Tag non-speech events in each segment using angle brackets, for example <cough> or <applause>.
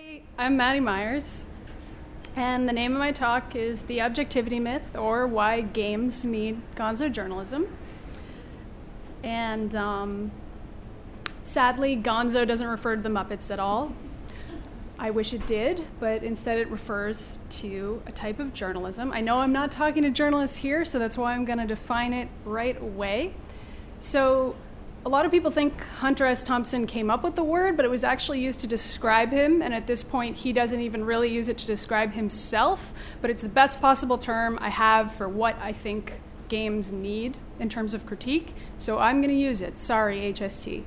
Hey, I'm Maddy Myers, and the name of my talk is The Objectivity Myth, or Why Games Need Gonzo Journalism. And um, sadly, Gonzo doesn't refer to the Muppets at all. I wish it did, but instead it refers to a type of journalism. I know I'm not talking to journalists here, so that's why I'm going to define it right away. So, a lot of people think Hunter S. Thompson came up with the word, but it was actually used to describe him, and at this point, he doesn't even really use it to describe himself, but it's the best possible term I have for what I think games need in terms of critique, so I'm going to use it. Sorry, HST.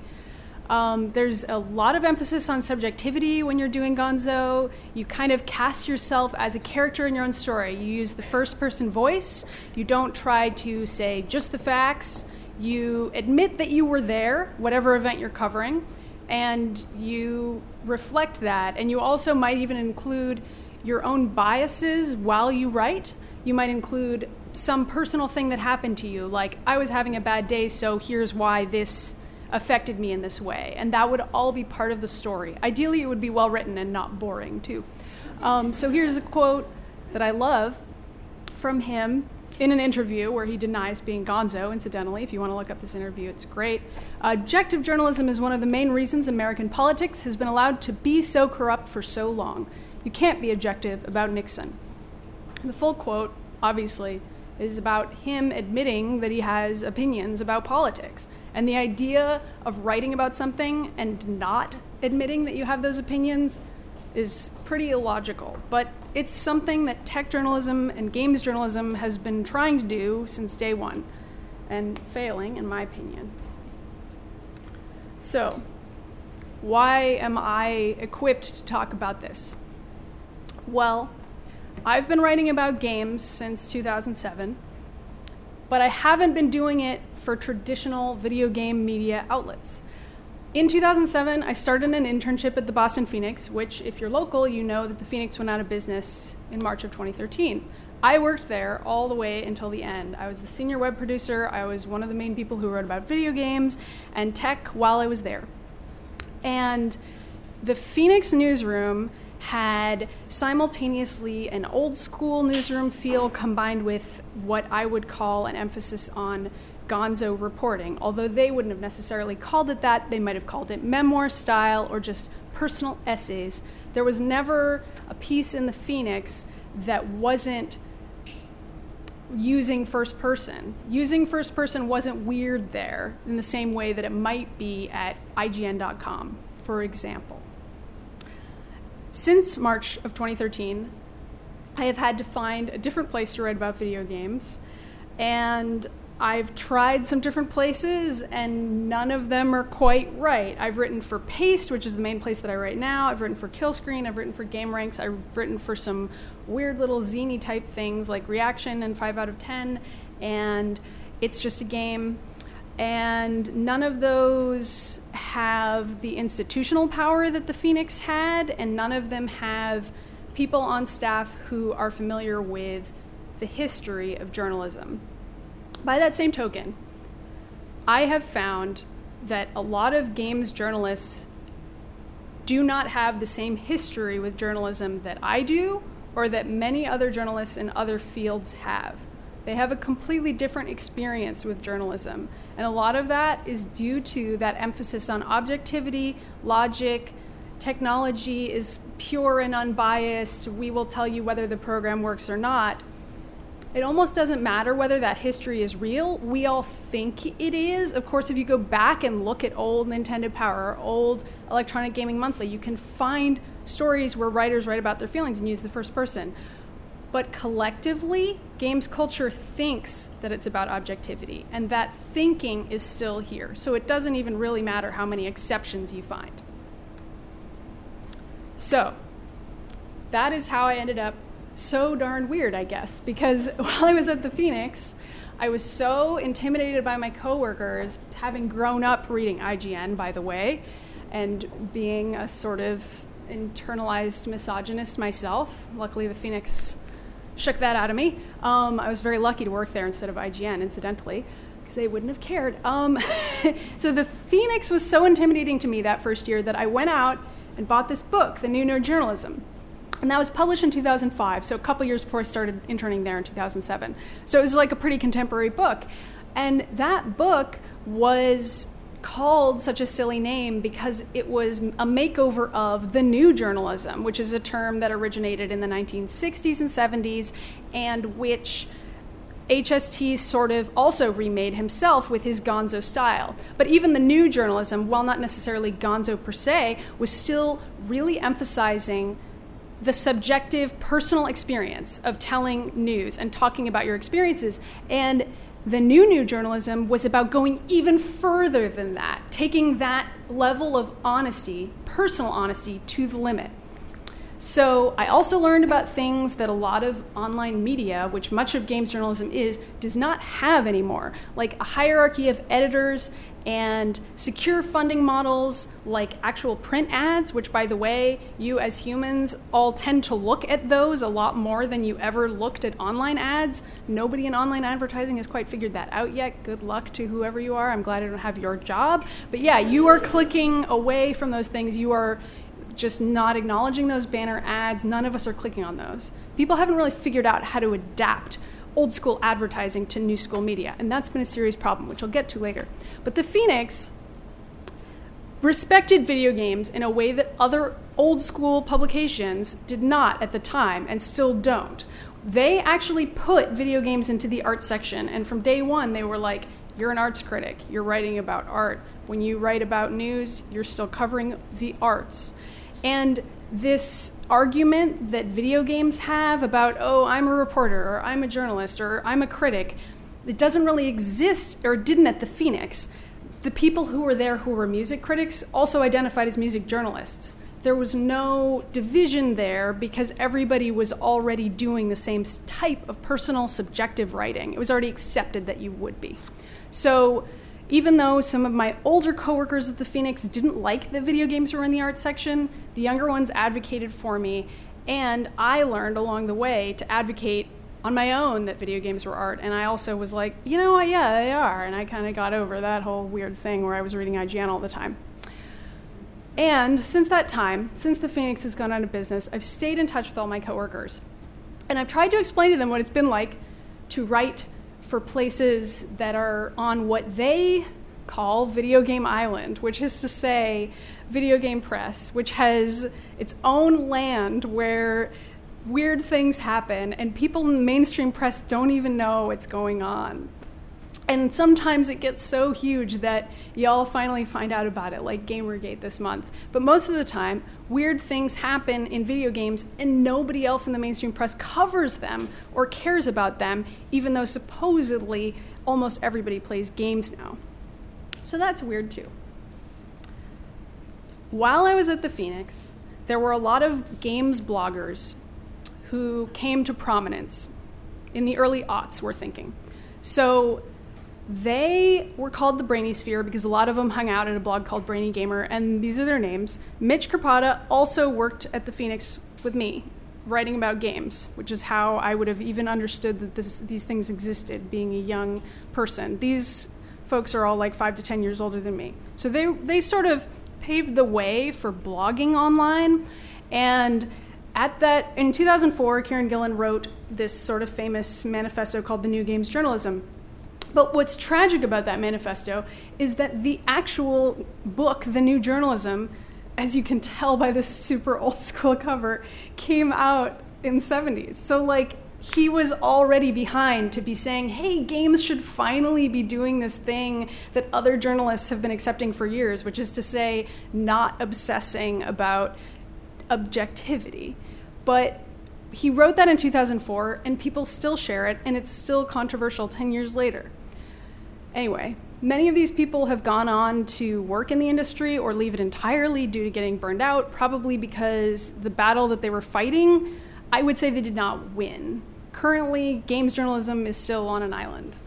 Um, there's a lot of emphasis on subjectivity when you're doing Gonzo. You kind of cast yourself as a character in your own story. You use the first person voice. You don't try to say just the facts. You admit that you were there, whatever event you're covering, and you reflect that. And you also might even include your own biases while you write. You might include some personal thing that happened to you, like, I was having a bad day, so here's why this affected me in this way. And that would all be part of the story. Ideally, it would be well written and not boring, too. Um, so here's a quote that I love from him in an interview where he denies being gonzo, incidentally. If you want to look up this interview, it's great. Objective journalism is one of the main reasons American politics has been allowed to be so corrupt for so long. You can't be objective about Nixon. The full quote, obviously, is about him admitting that he has opinions about politics. And the idea of writing about something and not admitting that you have those opinions is pretty illogical. But it's something that tech journalism and games journalism has been trying to do since day one, and failing, in my opinion. So, why am I equipped to talk about this? Well, I've been writing about games since 2007, but I haven't been doing it for traditional video game media outlets. In 2007, I started an internship at the Boston Phoenix, which, if you're local, you know that the Phoenix went out of business in March of 2013. I worked there all the way until the end. I was the senior web producer, I was one of the main people who wrote about video games and tech while I was there. And the Phoenix newsroom had simultaneously an old school newsroom feel combined with what I would call an emphasis on gonzo reporting. Although they wouldn't have necessarily called it that, they might have called it memoir style or just personal essays. There was never a piece in the Phoenix that wasn't using first person. Using first person wasn't weird there in the same way that it might be at IGN.com, for example. Since March of 2013, I have had to find a different place to write about video games, and I've tried some different places, and none of them are quite right. I've written for Paste, which is the main place that I write now. I've written for Killscreen. I've written for GameRanx. I've written for some weird little zany type things like Reaction and 5 out of 10, and It's Just a Game and none of those have the institutional power that the Phoenix had, and none of them have people on staff who are familiar with the history of journalism. By that same token, I have found that a lot of games journalists do not have the same history with journalism that I do or that many other journalists in other fields have. They have a completely different experience with journalism. And a lot of that is due to that emphasis on objectivity, logic, technology is pure and unbiased. We will tell you whether the program works or not. It almost doesn't matter whether that history is real. We all think it is. Of course, if you go back and look at old Nintendo Power or old Electronic Gaming Monthly, you can find stories where writers write about their feelings and use the first person. But collectively, games culture thinks that it's about objectivity, and that thinking is still here. So it doesn't even really matter how many exceptions you find. So, that is how I ended up so darn weird, I guess, because <laughs> while I was at the Phoenix, I was so intimidated by my coworkers, having grown up reading IGN, by the way, and being a sort of internalized misogynist myself. Luckily, the Phoenix shook that out of me. Um, I was very lucky to work there instead of IGN, incidentally, because they wouldn't have cared. Um, <laughs> so the Phoenix was so intimidating to me that first year that I went out and bought this book, The New Nerd Journalism. And that was published in 2005, so a couple years before I started interning there in 2007. So it was like a pretty contemporary book. And that book was called such a silly name because it was a makeover of the new journalism, which is a term that originated in the 1960s and 70s and which HST sort of also remade himself with his gonzo style. But even the new journalism, while not necessarily gonzo per se, was still really emphasizing the subjective personal experience of telling news and talking about your experiences. And the new new journalism was about going even further than that, taking that level of honesty, personal honesty, to the limit. So I also learned about things that a lot of online media, which much of games journalism is, does not have anymore, like a hierarchy of editors and secure funding models like actual print ads, which, by the way, you as humans all tend to look at those a lot more than you ever looked at online ads. Nobody in online advertising has quite figured that out yet. Good luck to whoever you are. I'm glad I don't have your job. But yeah, you are clicking away from those things. You are just not acknowledging those banner ads. None of us are clicking on those. People haven't really figured out how to adapt old school advertising to new school media, and that's been a serious problem, which I'll get to later. But the Phoenix respected video games in a way that other old school publications did not at the time and still don't. They actually put video games into the art section, and from day one, they were like, You're an arts critic, you're writing about art. When you write about news, you're still covering the arts. And this argument that video games have about, oh, I'm a reporter, or I'm a journalist, or I'm a critic, it doesn't really exist, or didn't at the Phoenix. The people who were there who were music critics also identified as music journalists. There was no division there because everybody was already doing the same type of personal subjective writing. It was already accepted that you would be. So even though some of my older coworkers at the Phoenix didn't like that video games were in the art section, the younger ones advocated for me, and I learned along the way to advocate on my own that video games were art. And I also was like, you know what, yeah, they are. And I kind of got over that whole weird thing where I was reading IGN all the time. And since that time, since the Phoenix has gone out of business, I've stayed in touch with all my coworkers. And I've tried to explain to them what it's been like to write for places that are on what they call Video Game Island, which is to say, Video Game Press, which has its own land where weird things happen and people in the mainstream press don't even know what's going on. And sometimes it gets so huge that y'all finally find out about it, like Gamergate this month. But most of the time, weird things happen in video games and nobody else in the mainstream press covers them or cares about them, even though supposedly almost everybody plays games now. So that's weird too. While I was at the Phoenix, there were a lot of games bloggers who came to prominence in the early aughts, we're thinking. So they were called the Brainy Sphere because a lot of them hung out at a blog called Brainy Gamer, and these are their names. Mitch Krpata also worked at the Phoenix with me, writing about games, which is how I would have even understood that this, these things existed, being a young person. These folks are all like five to ten years older than me. So they, they sort of paved the way for blogging online. And at that, in 2004, Kieron Gillen wrote this sort of famous manifesto called The New Games Journalism but what's tragic about that manifesto is that the actual book, The New Journalism, as you can tell by this super old <laughs> school cover, came out in 70s. So like he was already behind to be saying, hey, games should finally be doing this thing that other journalists have been accepting for years, which is to say, not obsessing about objectivity. But he wrote that in 2004, and people still share it, and it's still controversial 10 years later. Anyway, many of these people have gone on to work in the industry or leave it entirely due to getting burned out, probably because the battle that they were fighting, I would say they did not win. Currently, games journalism is still on an island.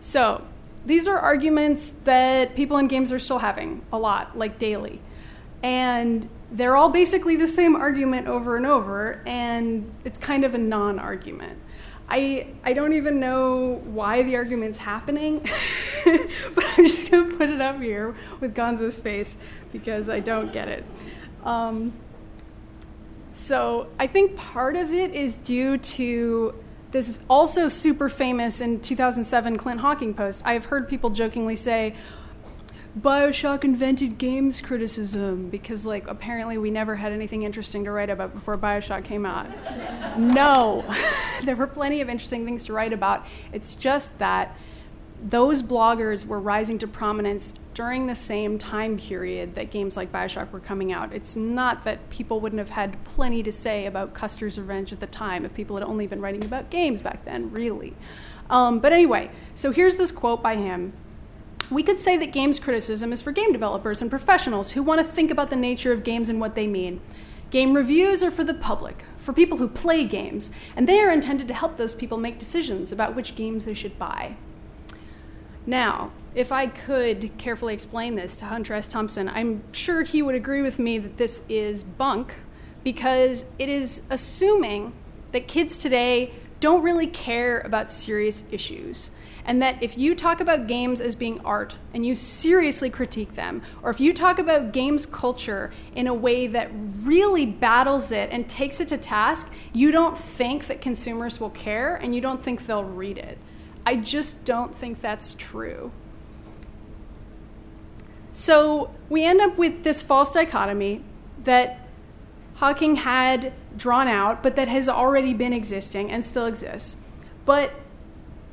So, these are arguments that people in games are still having a lot, like daily. And they're all basically the same argument over and over, and it's kind of a non argument. I, I don't even know why the argument's happening, <laughs> but I'm just going to put it up here with Gonzo's face because I don't get it. Um, so I think part of it is due to this also super famous in 2007 Clint Hocking post. I've heard people jokingly say, Bioshock invented games criticism because, like, apparently we never had anything interesting to write about before Bioshock came out. no, <laughs> there were plenty of interesting things to write about. It's just that those bloggers were rising to prominence during the same time period that games like Bioshock were coming out. It's not that people wouldn't have had plenty to say about Custer's Revenge at the time if people had only been writing about games back then, really. Um, but anyway, so here's this quote by him. We could say that games criticism is for game developers and professionals who want to think about the nature of games and what they mean. Game reviews are for the public, for people who play games, and they are intended to help those people make decisions about which games they should buy. Now, if I could carefully explain this to Hunter S. Thompson, I'm sure he would agree with me that this is bunk because it is assuming that kids today don't really care about serious issues. And that if you talk about games as being art and you seriously critique them, or if you talk about games culture in a way that really battles it and takes it to task, you don't think that consumers will care and you don't think they'll read it. I just don't think that's true. So we end up with this false dichotomy that Hocking had drawn out, but that has already been existing and still exists. But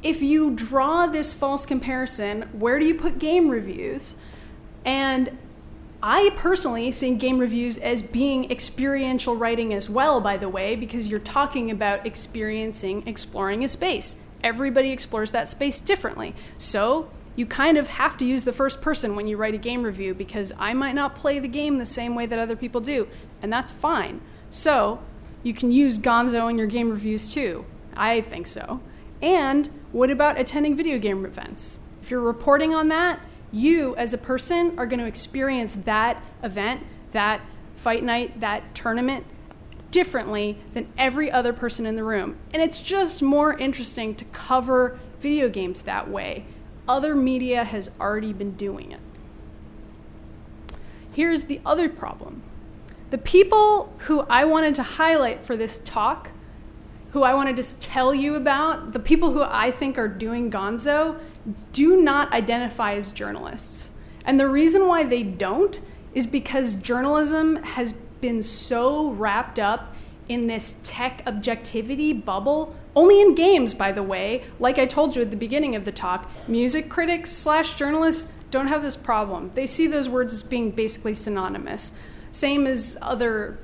if you draw this false comparison, where do you put game reviews? And I personally see game reviews as being experiential writing as well, by the way, because you're talking about experiencing, exploring a space. Everybody explores that space differently. So you kind of have to use the first person when you write a game review because I might not play the game the same way that other people do, and that's fine. So you can use Gonzo in your game reviews too. I think so. And what about attending video game events? If you're reporting on that, you as a person are going to experience that event, that fight night, that tournament differently than every other person in the room. And it's just more interesting to cover video games that way other media has already been doing it. Here's the other problem the people who I wanted to highlight for this talk, who I want to just tell you about, the people who I think are doing gonzo, do not identify as journalists. And the reason why they don't is because journalism has been so wrapped up in this tech objectivity bubble only in games, by the way. Like I told you at the beginning of the talk, music critics slash journalists don't have this problem. They see those words as being basically synonymous. Same as other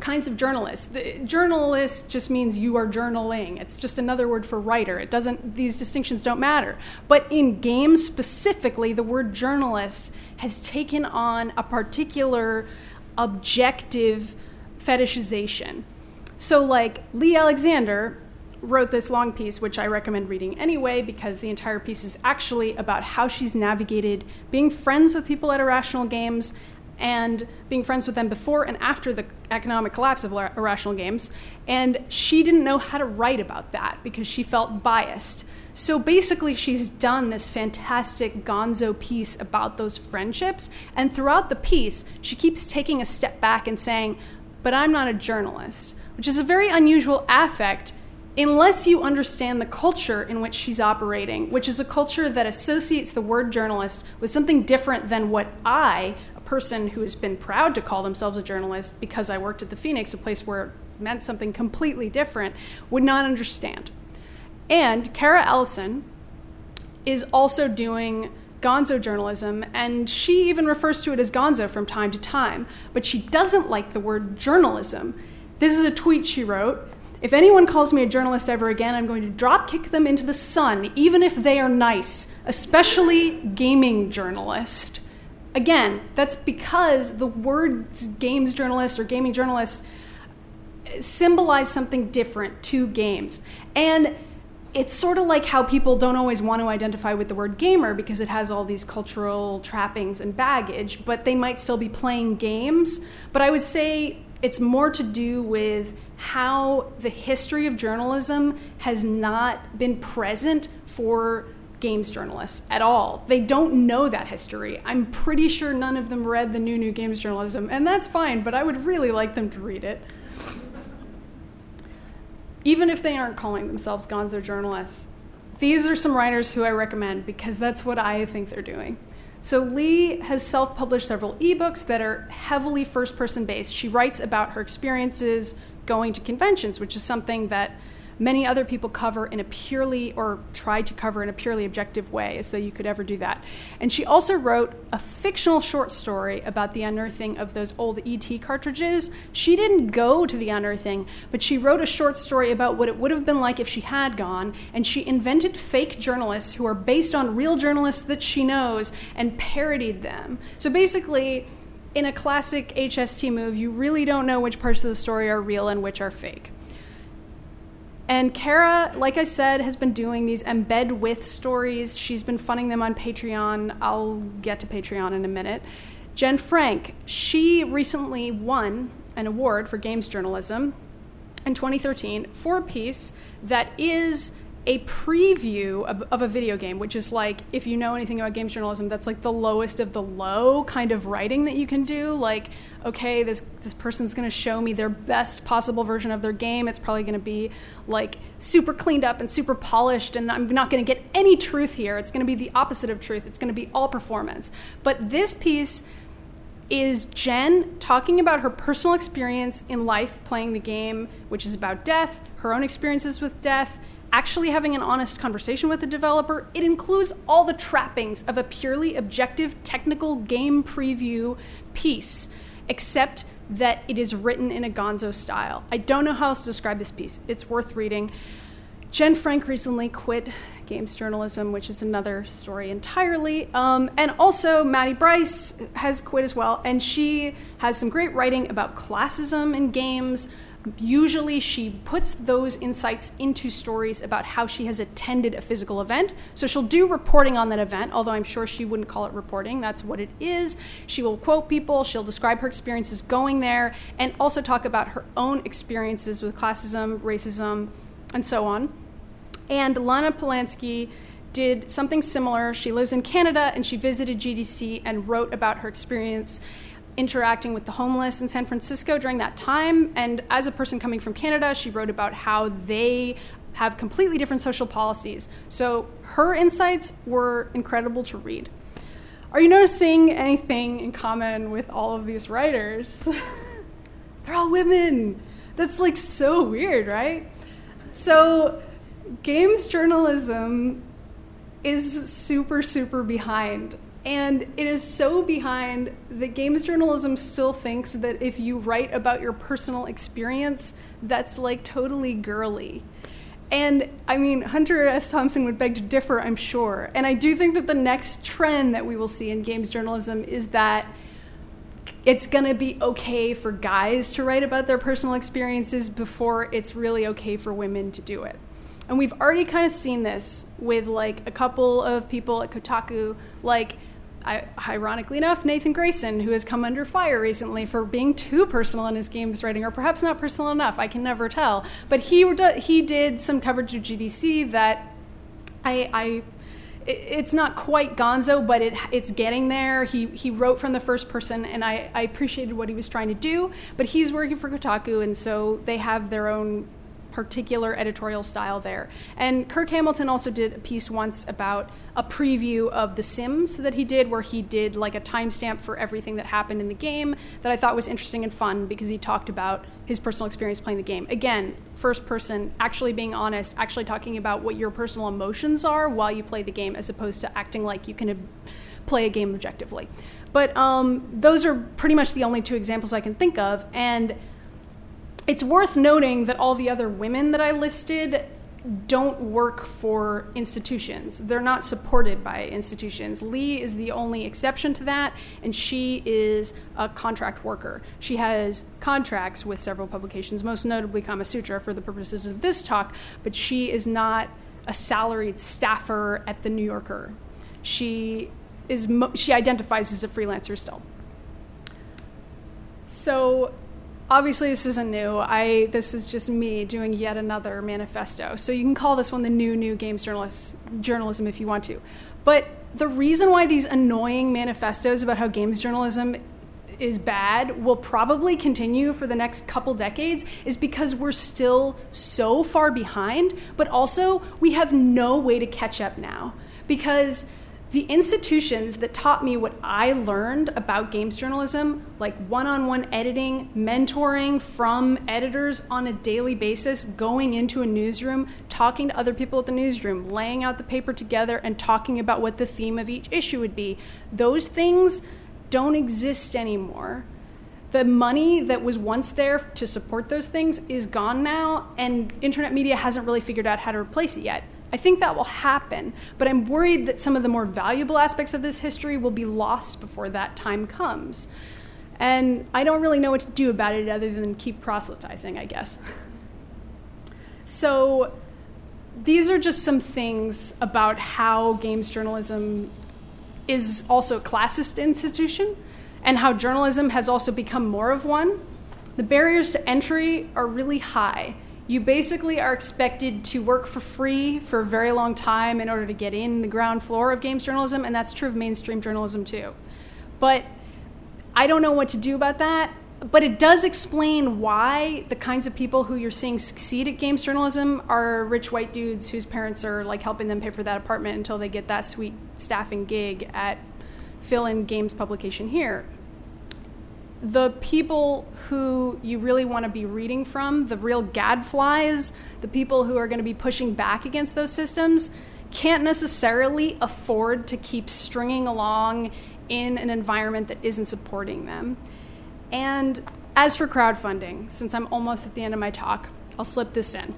kinds of journalists. The journalist just means you are journaling. It's just another word for writer. It doesn't these distinctions don't matter. But in games specifically, the word journalist has taken on a particular objective fetishization. So like Leigh Alexander wrote this long piece, which I recommend reading anyway, because the entire piece is actually about how she's navigated being friends with people at Irrational Games and being friends with them before and after the economic collapse of Irrational Games. And she didn't know how to write about that because she felt biased. So basically, she's done this fantastic gonzo piece about those friendships. And throughout the piece, she keeps taking a step back and saying, But I'm not a journalist, which is a very unusual affect unless you understand the culture in which she's operating, which is a culture that associates the word journalist with something different than what I, a person who has been proud to call themselves a journalist because I worked at the Phoenix, a place where it meant something completely different, would not understand. And Cara Ellison is also doing gonzo journalism, and she even refers to it as gonzo from time to time, but she doesn't like the word journalism. This is a tweet she wrote if anyone calls me a journalist ever again, I'm going to drop kick them into the sun, even if they are nice, especially gaming journalist. Again, that's because the words games journalist or gaming journalist symbolize something different to games. And it's sort of like how people don't always want to identify with the word gamer because it has all these cultural trappings and baggage, but they might still be playing games. But I would say It's more to do with how the history of journalism has not been present for games journalists at all. They don't know that history. I'm pretty sure none of them read the new new games journalism, and that's fine, but I would really like them to read it. Even if they aren't calling themselves gonzo journalists, these are some writers who I recommend because that's what I think they're doing. So Leigh has self-published several ebooks that are heavily first-person based. She writes about her experiences going to conventions, which is something that many other people cover in a purely or try to cover in a purely objective way as though you could ever do that. And she also wrote a fictional short story about the unearthing of those old E.T. cartridges. She didn't go to the unearthing but she wrote a short story about what it would have been like if she had gone and she invented fake journalists who are based on real journalists that she knows and parodied them. So basically in a classic HST move, you really don't know which parts of the story are real and which are fake. And Cara, like I said, has been doing these embed with stories. She's been funding them on Patreon. I'll get to Patreon in a minute. Jenn Frank, she recently won an award for games journalism in 2013 for a piece that is a preview of, of, a video game, which is like, if you know anything about games journalism, that's like the lowest of the low kind of writing that you can do. Like, okay, this this person's going to show me their best possible version of their game. It's probably going to be like super cleaned up and super polished, and I'm not going to get any truth here. It's going to be the opposite of truth. It's going to be all performance. But this piece is Jenn talking about her personal experience in life playing the game, which is about death, her own experiences with death actually having an honest conversation with the developer, it includes all the trappings of a purely objective technical game preview piece, except that it is written in a gonzo style. I don't know how else to describe this piece. It's worth reading. Jenn Frank recently quit games journalism, which is another story entirely. Um, and also, Mattie Brice has quit as well, and she has some great writing about classism in games, usually she puts those insights into stories about how she has attended a physical event. So she'll do reporting on that event, although I'm sure she wouldn't call it reporting. That's what it is. She will quote people, she'll describe her experiences going there, and also talk about her own experiences with classism, racism, and so on. And Lana Polansky did something similar. She lives in Canada and she visited GDC and wrote about her experience interacting with the homeless in San Francisco during that time. And as a person coming from Canada, she wrote about how they have completely different social policies. So her insights were incredible to read. Are you noticing anything in common with all of these writers? <laughs> They're all women. That's like so weird, right? So, games journalism is super, super behind and it is so behind that games journalism still thinks that if you write about your personal experience, that's like totally girly. And I mean, Hunter S. Thompson would beg to differ, I'm sure. And I do think that the next trend that we will see in games journalism is that it's going to be okay for guys to write about their personal experiences before it's really okay for women to do it. And we've already kind of seen this with like a couple of people at Kotaku, like Ironically enough, Nathan Grayson, who has come under fire recently for being too personal in his games writing, or perhaps not personal enough. I can never tell. But he he did some coverage of GDC that I, I it's not quite gonzo, but it, it's getting there. He, he wrote from the first person, and I, I appreciated what he was trying to do. But he's working for Kotaku, and so they have their own particular editorial style there. And Kirk Hamilton also did a piece once about a preview of The Sims that he did, where he did like a timestamp for everything that happened in the game that I thought was interesting and fun because he talked about his personal experience playing the game. Again, first person, actually being honest, actually talking about what your personal emotions are while you play the game, as opposed to acting like you can play a game objectively. But um, those are pretty much the only two examples I can think of. And it's worth noting that all the other women that I listed don't work for institutions. They're not supported by institutions. Leigh is the only exception to that, and she is a contract worker. She has contracts with several publications, most notably Gamasutra for the purposes of this talk, but she is not a salaried staffer at the New Yorker. She is she identifies as a freelancer still. So obviously this isn't new. I this is just me doing yet another manifesto. So you can call this one the new new games journalist journalism if you want to. But the reason why these annoying manifestos about how games journalism is bad will probably continue for the next couple decades is because we're still so far behind, but also we have no way to catch up now. Because the institutions that taught me what I learned about games journalism, like one on one editing, mentoring from editors on a daily basis, going into a newsroom, talking to other people at the newsroom, laying out the paper together, and talking about what the theme of each issue would be, those things don't exist anymore. The money that was once there to support those things is gone now, and internet media hasn't really figured out how to replace it yet. I think that will happen, but I'm worried that some of the more valuable aspects of this history will be lost before that time comes. And I don't really know what to do about it other than keep proselytizing, I guess. So, these are just some things about how games journalism is also a classist institution and how journalism has also become more of one. The barriers to entry are really high you basically are expected to work for free for a very long time in order to get in the ground floor of games journalism, and that's true of mainstream journalism too. But I don't know what to do about that. But it does explain why the kinds of people who you're seeing succeed at games journalism are rich white dudes whose parents are like helping them pay for that apartment until they get that sweet staffing gig at fill in games publication here the people who you really want to be reading from, the real gadflies, the people who are going to be pushing back against those systems, can't necessarily afford to keep stringing along in an environment that isn't supporting them. And as for crowdfunding, since I'm almost at the end of my talk, I'll slip this in.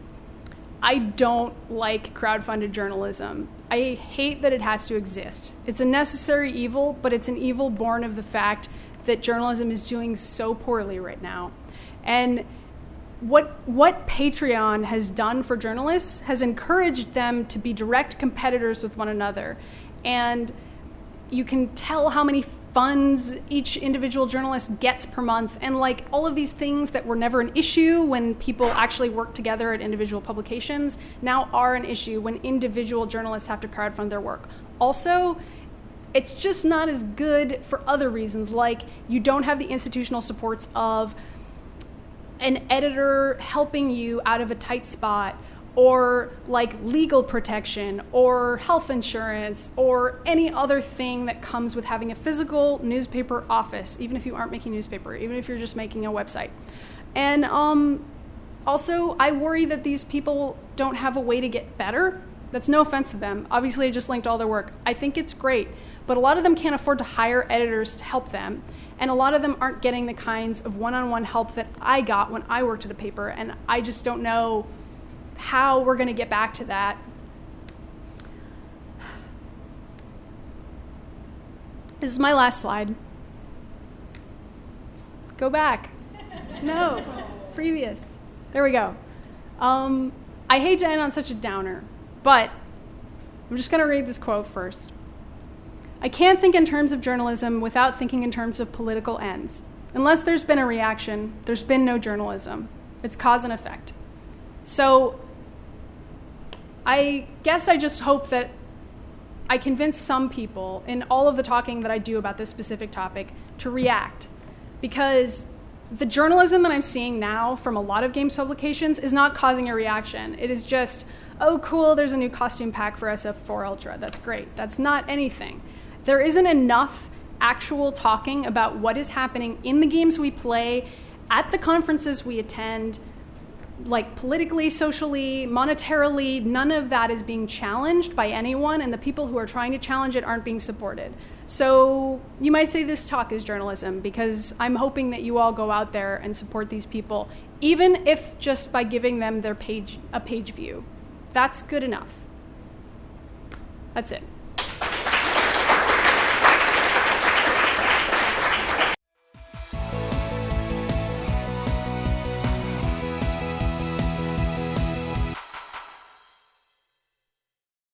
I don't like crowdfunded journalism. I hate that it has to exist. It's a necessary evil, but it's an evil born of the fact that journalism is doing so poorly right now. And what what Patreon has done for journalists has encouraged them to be direct competitors with one another. And you can tell how many funds each individual journalist gets per month and like all of these things that were never an issue when people actually work together at individual publications now are an issue when individual journalists have to crowdfund their work also it's just not as good for other reasons, like you don't have the institutional supports of an editor helping you out of a tight spot or like legal protection or health insurance or any other thing that comes with having a physical newspaper office, even if you aren't making newspaper, even if you're just making a website. And um, also, I worry that these people don't have a way to get better. That's no offense to them. Obviously, I just linked all their work. I think it's great but a lot of them can't afford to hire editors to help them. And a lot of them aren't getting the kinds of one on one help that I got when I worked at a paper. And I just don't know how we're going to get back to that. This is my last slide. Go back. <laughs> No, previous. There we go. Um, I hate to end on such a downer, but I'm just going to read this quote first. I can't think in terms of journalism without thinking in terms of political ends. Unless there's been a reaction, there's been no journalism. It's cause and effect. So I guess I just hope that I convince some people in all of the talking that I do about this specific topic to react. Because the journalism that I'm seeing now from a lot of games publications is not causing a reaction. It is just, oh, cool, there's a new costume pack for SF4 Ultra. That's great. That's not anything there isn't enough actual talking about what is happening in the games we play, at the conferences we attend, like politically, socially, monetarily, none of that is being challenged by anyone, and the people who are trying to challenge it aren't being supported. So you might say this talk is journalism because I'm hoping that you all go out there and support these people, even if just by giving them their page a page view. That's good enough. That's it.